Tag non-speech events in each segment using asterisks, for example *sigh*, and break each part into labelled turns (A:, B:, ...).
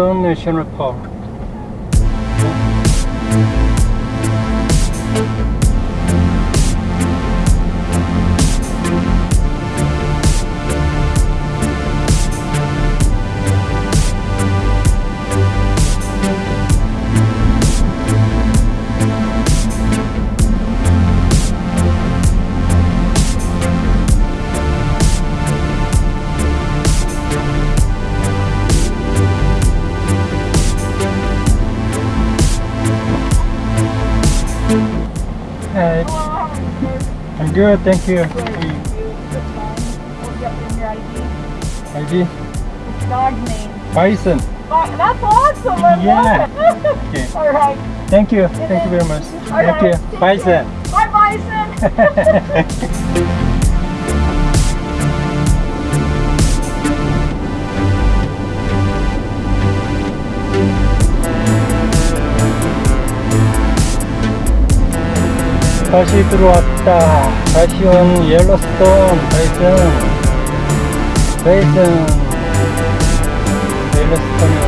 A: 옐로스 I'm good, thank you. ID?
B: Dog name.
A: Bison.
B: That's awesome. I
A: Yeah. *laughs* Okay.
B: All right.
A: Thank you, thank you very much.
B: All
A: Thank
B: right.
A: you. Bison.
B: Bye, Bison. *laughs*
A: 다시 들어왔다. 다시 온 옐로스톤 베이슨. 베이슨. 옐로스톤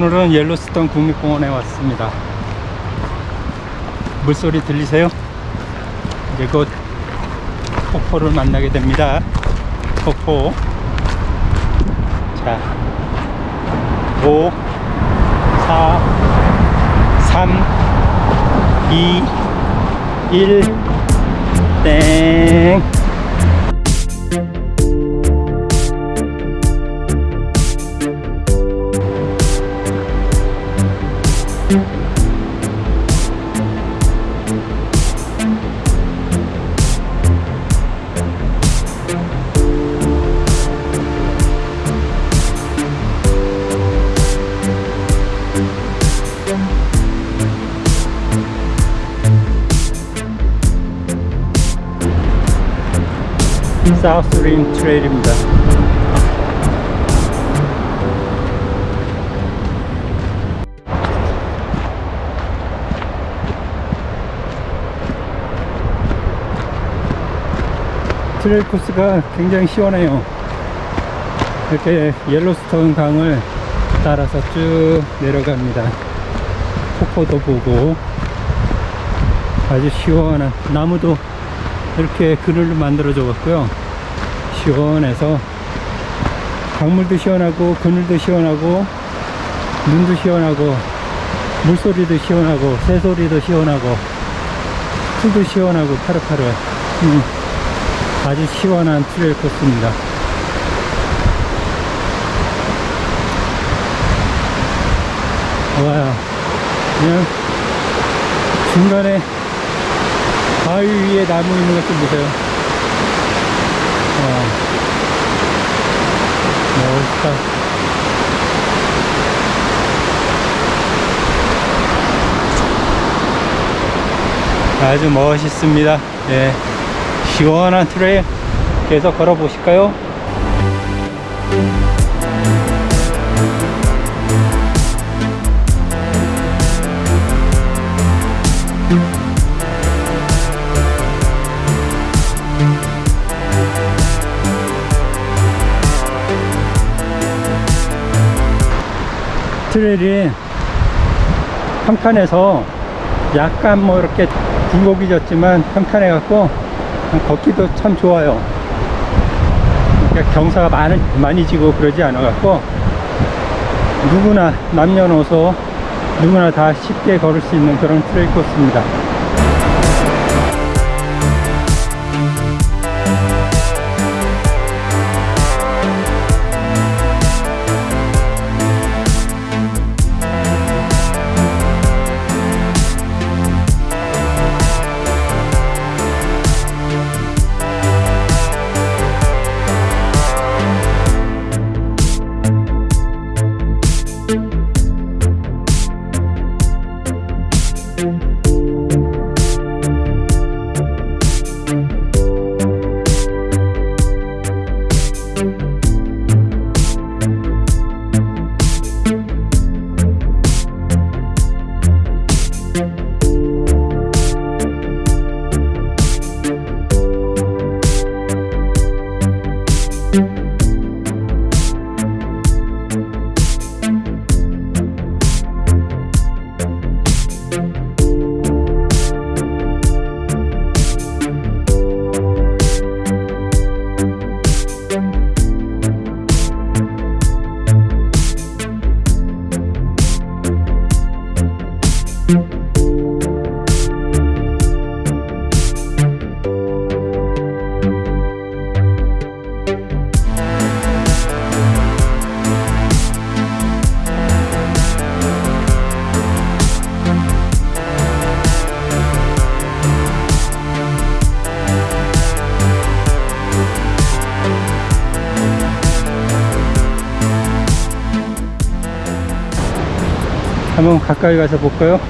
A: 오늘은 옐로스톤 국립공원에 왔습니다. 물소리 들리세요? 이제 곧 폭포를 만나게 됩니다. 폭포. 자, 5, 4, 3, 2, 1, 땡. South Rim Trail입니다. trail 코스가 굉장히 시원해요. 이렇게 옐로스톤 강을 따라서 쭉 내려갑니다. 폭포도 보고 아주 시원한 나무도 이렇게 그늘로 만들어 줬고요 시원해서 강물도 시원하고 그늘도 시원하고 눈도 시원하고 물소리도 시원하고 새소리도 시원하고 풀도 시원하고 파릇파릇. 음, 아주 시원한 trail 코스입니다. 와요. 그냥 중간에 바위 위에 나무 있는 것 좀 보세요. 어. 멋있다. 아주 멋있습니다. 예. 시원한 트레일 계속 걸어 보실까요? trail이 한 칸에서 약간 뭐 이렇게 굴곡이 졌지만 평탄해 갖고 걷기도 참 좋아요. 그러니까 경사가 많이, 많이 지고 그러지 않아 갖고 누구나 남녀노소 누구나 다 쉽게 걸을 수 있는 그런 trail 코스입니다. 한번 가까이 가서 볼까요?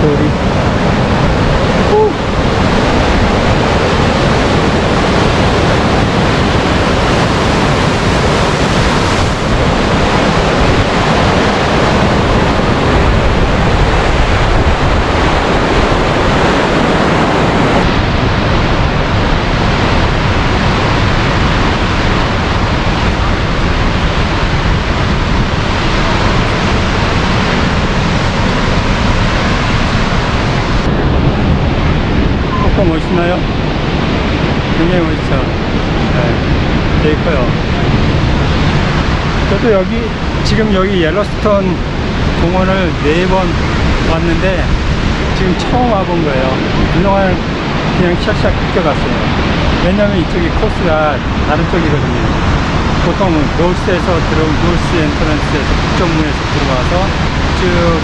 A: 소리. 오! 멋있나요? 굉장히 멋있죠? 네, 되게 커요. 저도 여기, 지금 여기 옐로스톤 공원을 네 번 왔는데, 지금 처음 와본 거예요. 그동안 그냥 샥샥 뛰어갔어요. 왜냐면 이쪽이 코스가 다른 쪽이거든요. 보통 north에서 들어 north entrance에서 북정문에서 들어와서 쭉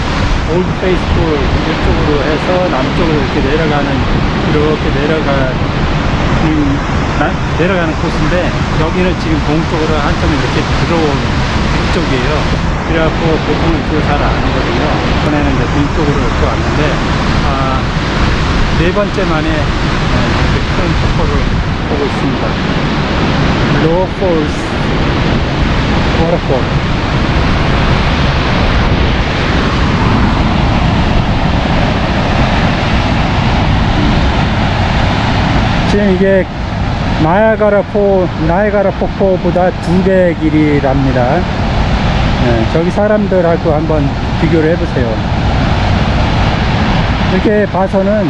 A: Old Faithful 이쪽으로 해서 남쪽으로 이렇게 내려가는 이렇게 내려가는 나- 내려가는 코스인데 여기는 지금 동쪽으로 한참 이렇게 들어온 북쪽이에요. 그래갖고 보통은 그걸 잘안 하거든요. 이번에는 이제 동쪽으로 이렇게 왔는데 아, 네 번째 만에 네, 이렇게 큰 폭포를 보고 있습니다. Lower Falls 워터폴 지금 이게 나야가라 포 나야가라 폭포보다 두 배 길이랍니다. 네, 저기 사람들하고 한번 비교를 해보세요. 이렇게 봐서는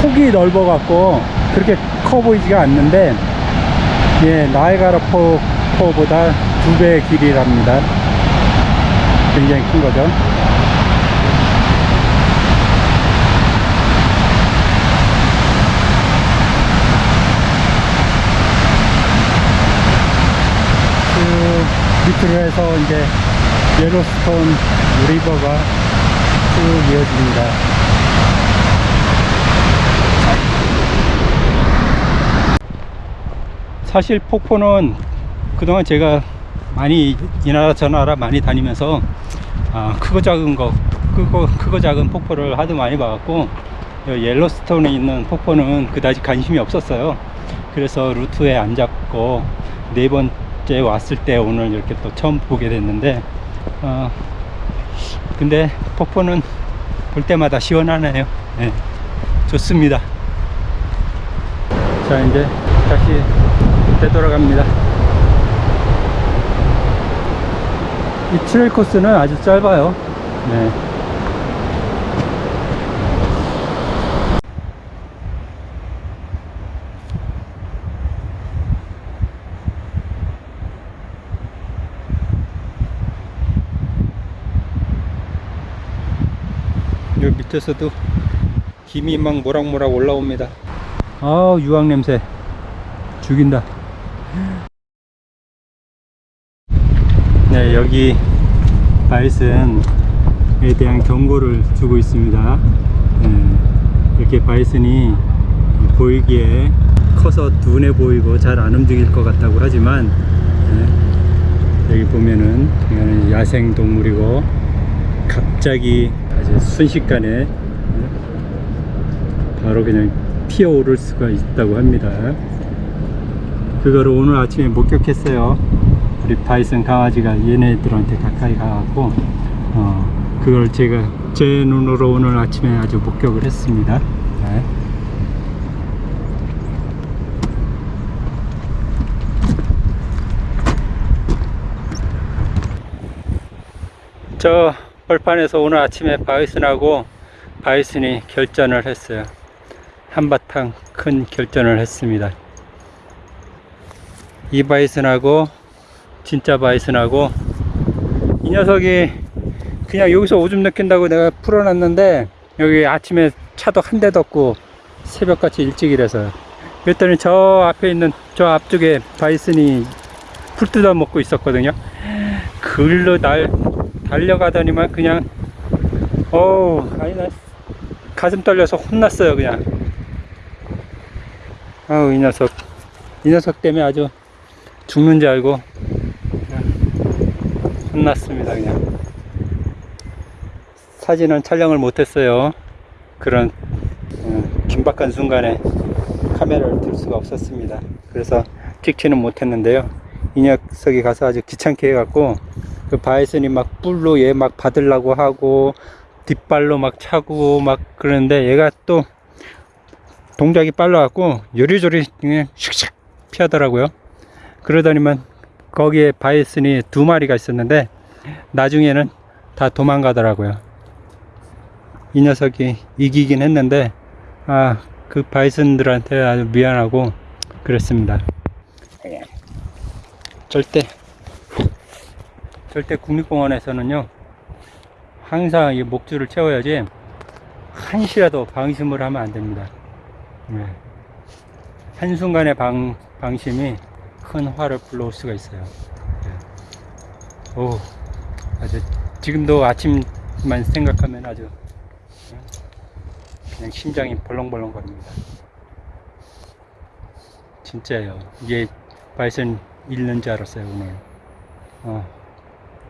A: 폭이 넓어 갖고 그렇게 커 보이지가 않는데 예, 나이가라 포, 포보다 두 배 길이랍니다. 굉장히 큰 거죠. 해서 이제 예로스톤 리버가 쭉 이어집니다. 사실 폭포는 그동안 제가 많이 이 나라 저 나라 많이 다니면서 아, 크고 작은 거 크고, 크고 작은 폭포를 하도 많이 봐갖고 이 옐로스톤에 있는 폭포는 그다지 관심이 없었어요 그래서 루트에 안 잡고 네번 째 왔을 때 오늘 이렇게 또 처음 보게 됐는데 어, 근데 폭포는 볼 때마다 시원하네요 네. 좋습니다. 자, 이제 다시 되돌아갑니다. 이 트레일 코스는 아주 짧아요. 네. 밑에서도 김이 막 모락모락 올라옵니다. 아 유황 냄새 죽인다. 네 여기 바이슨에 대한 경고를 주고 있습니다. 네, 이렇게 바이슨이 보이기에 커서 둔해 보이고 잘 안 움직일 것 같다고 하지만 네, 여기 보면은 야생 동물이고 갑자기 순식간에 바로 그냥 피어오를 수가 있다고 합니다. 그거를 오늘 아침에 목격했어요. 우리 바이슨 강아지가 얘네들한테 가까이 가갖고 어, 그걸 제가 제 눈으로 오늘 아침에 아주 목격을 했습니다. 네. 저 벌판에서 오늘 아침에 바이슨하고 바이슨이 결전을 했어요. 한바탕 큰 결전을 했습니다. 이 바이슨하고 진짜 바이슨하고 이 녀석이 그냥 여기서 오줌 느낀다고 내가 풀어놨는데 여기 아침에 차도 한 대도 없고 새벽같이 일찍이라서 그랬더니 저 앞에 있는 저 앞쪽에 바이슨이 풀 뜯어 먹고 있었거든요. 글로 날 달려가더니만 그냥 어우 아니 나 가슴 떨려서 혼났어요 그냥. 아우 이 녀석. 이 녀석 때문에 아주 죽는 줄 알고 혼났습니다 그냥. 사진은 촬영을 못했어요. 그런 어, 긴박한 순간에 카메라를 들 수가 없었습니다. 그래서 찍지는 못했는데요. 이 녀석이 가서 아주 귀찮게 해갖고 그 바이슨이 막 뿔로 얘 막 받으려고 하고 뒷발로 막 차고 막 그러는데 얘가 또 동작이 빨라갖고 요리조리 그냥 슉슉 피하더라고요. 그러더니만 거기에 바이슨이 두 마리가 있었는데 나중에는 다 도망가더라고요. 이 녀석이 이기긴 했는데 아 그 바이슨들한테 아주 미안하고 그랬습니다. 절대 절대 국립공원에서는요 항상 이 목줄을 채워야지 한시라도 방심을 하면 안 됩니다. 네. 한순간의 방, 방심이 큰 화를 불러올 수가 있어요. 네. 오, 아주 지금도 아침만 생각하면 아주 네, 그냥 심장이 벌렁벌렁 거립니다. 진짜예요. 이게 바이슨 잃는 줄 알았어요 오늘. 어,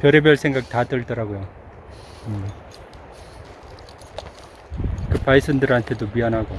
A: 별의별 생각 다 들더라고요. 음. 그 바이슨들한테도 미안하고